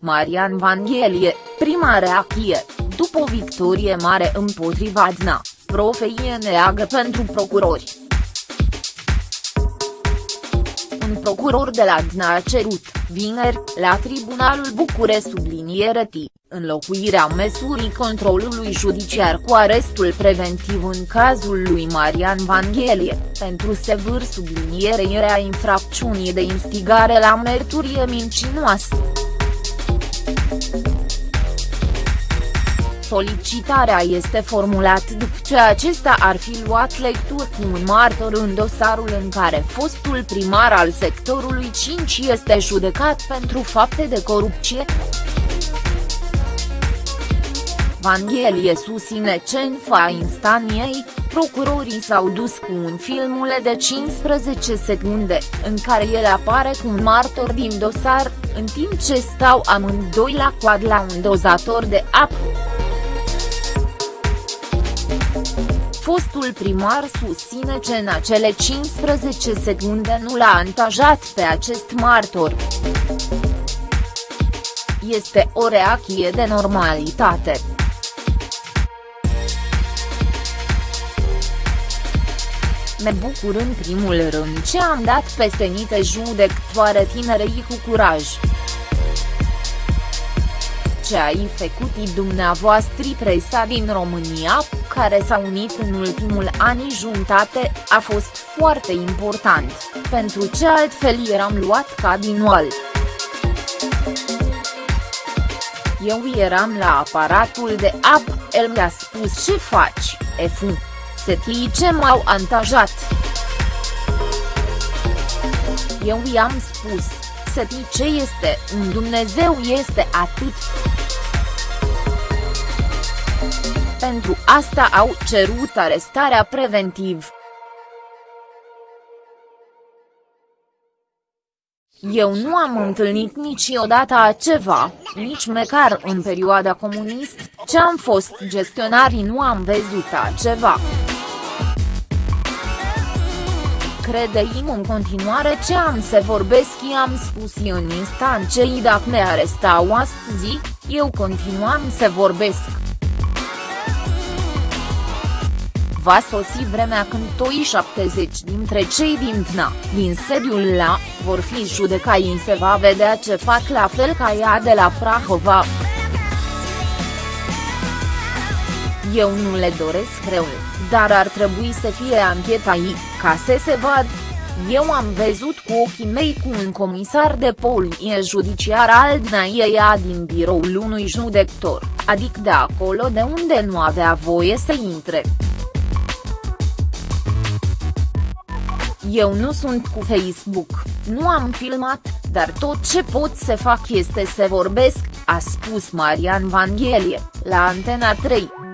Marian Vanghelie, prima reacție, după o victorie mare împotriva DNA, profeie neagă pentru procurori. Un procuror de la DNA a cerut, vineri, la Tribunalul Bucure subliniere T, înlocuirea măsurii controlului judiciar cu arestul preventiv în cazul lui Marian Vanghelie, pentru sevârș sublinierea infracțiunii de instigare la mărturie mincinoasă. Solicitarea este formulat după ce acesta ar fi luat lecturi cu un martor în dosarul în care fostul primar al sectorului 5 este judecat pentru fapte de corupție. Vanghelie susține ce în fa instaniei, procurorii s-au dus cu un filmule de 15 secunde, în care el apare cu un martor din dosar, în timp ce stau amândoi la coad la un dozator de apă. Fostul primar susține ce în acele 15 secunde nu l-a antajat pe acest martor. Este o reacție de normalitate. Me bucur în primul rând ce am dat peste nite judectoare tinerei cu curaj. Ce ai făcut dumneavoastră presa din România, care s-a unit în ultimul ani jumătate, a fost foarte important, pentru ce altfel eram luat ca din oal. Eu eram la aparatul de apă, el mi-a spus ce faci, efu setii ce m-au antajat. Eu i-am spus, setii ce este un Dumnezeu este atât. Pentru asta au cerut arestarea preventiv. Eu nu am întâlnit niciodată aceva, nici măcar în perioada comunist, ce am fost gestionarii nu am văzut aceva credeim în continuare ce am să vorbesc i-am spus în instanței dacă ne arestau astăzi, eu continuam să vorbesc. Va sosi vremea când toi 70 dintre cei din TNA, din sediul la, vor fi judecai se va vedea ce fac la fel ca ea de la Prahova. Eu nu le doresc răul dar ar trebui să fie ancheta ei, ca să se vad. Eu am văzut cu ochii mei cu un comisar de poliție judiciar al DNAIA din biroul unui judector, adică de acolo de unde nu avea voie să intre. Eu nu sunt cu Facebook, nu am filmat, dar tot ce pot să fac este să vorbesc, a spus Marian Vanghelie, la Antena 3.